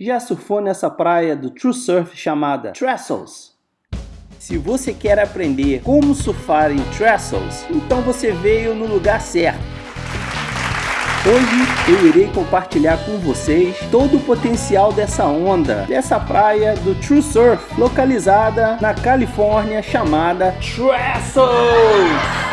já surfou nessa praia do True Surf chamada Trestles? Se você quer aprender como surfar em Trestles, então você veio no lugar certo. Hoje eu irei compartilhar com vocês todo o potencial dessa onda, dessa praia do True Surf, localizada na Califórnia chamada Trestles.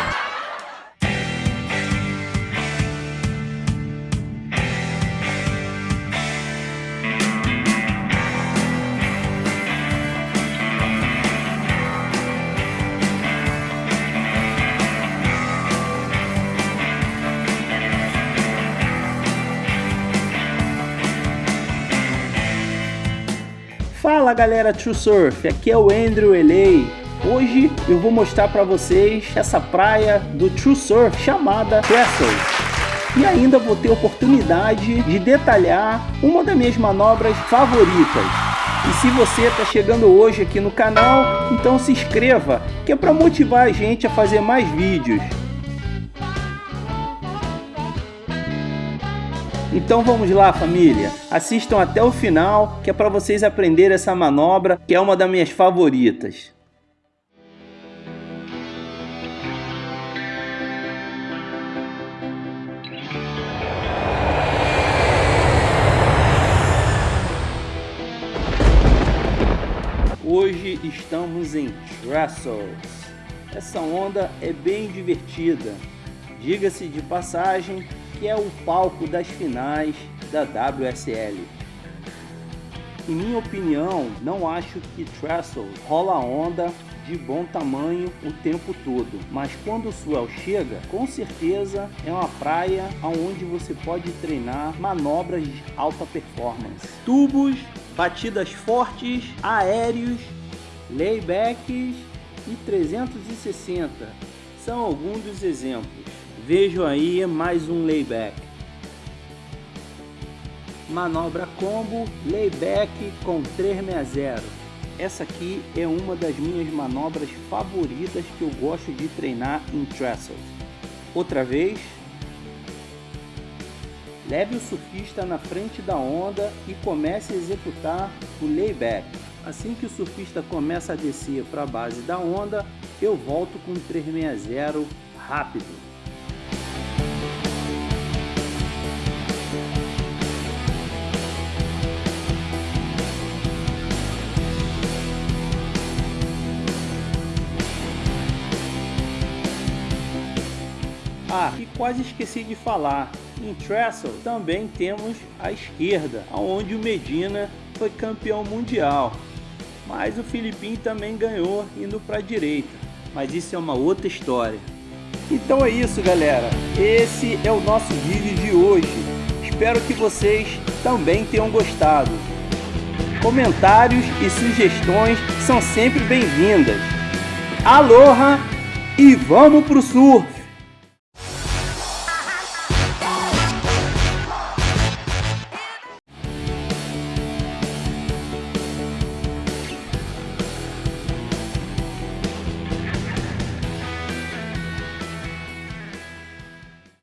Fala galera True Surf, aqui é o Andrew Elei. Hoje eu vou mostrar para vocês essa praia do True Surf chamada Trestles. E ainda vou ter oportunidade de detalhar uma das minhas manobras favoritas. E se você está chegando hoje aqui no canal, então se inscreva, que é para motivar a gente a fazer mais vídeos. Então vamos lá família, assistam até o final que é para vocês aprenderem essa manobra que é uma das minhas favoritas. Hoje estamos em Trestles. Essa onda é bem divertida. Diga-se de passagem que é o palco das finais da WSL. Em minha opinião, não acho que Trestle rola onda de bom tamanho o tempo todo, mas quando o swell chega, com certeza é uma praia onde você pode treinar manobras de alta performance. Tubos, batidas fortes, aéreos, laybacks e 360 são alguns dos exemplos. Vejo aí mais um layback. Manobra combo, layback com 360. Essa aqui é uma das minhas manobras favoritas que eu gosto de treinar em trestles. Outra vez. Leve o surfista na frente da onda e comece a executar o layback. Assim que o surfista começa a descer para a base da onda, eu volto com 360 rápido. Ah, e quase esqueci de falar, em Trestle também temos a esquerda, onde o Medina foi campeão mundial. Mas o Filipinho também ganhou indo para a direita, mas isso é uma outra história. Então é isso galera, esse é o nosso vídeo de hoje. Espero que vocês também tenham gostado. Comentários e sugestões são sempre bem-vindas. Aloha e vamos pro surf!